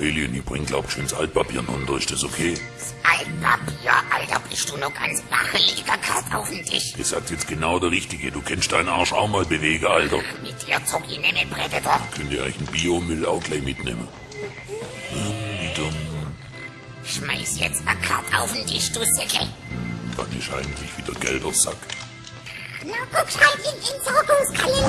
Alien, ich bring glaub schönes Altpapier runter, ist das okay? Das Altpapier, Alter, bist du noch ganz wacheliger da auf den Tisch. Das sagt jetzt genau der Richtige, du kennst deinen Arsch auch mal bewegen, Alter. Mit dir zog ich nicht mit Predator. Könnt ihr euch einen Biomüll auch gleich mitnehmen? Hm, Schmeiß jetzt eine Karte auf den Tisch, du Säcke. dann ist eigentlich wieder gelber Sack. Na, guck halt in den Sorgungskalender.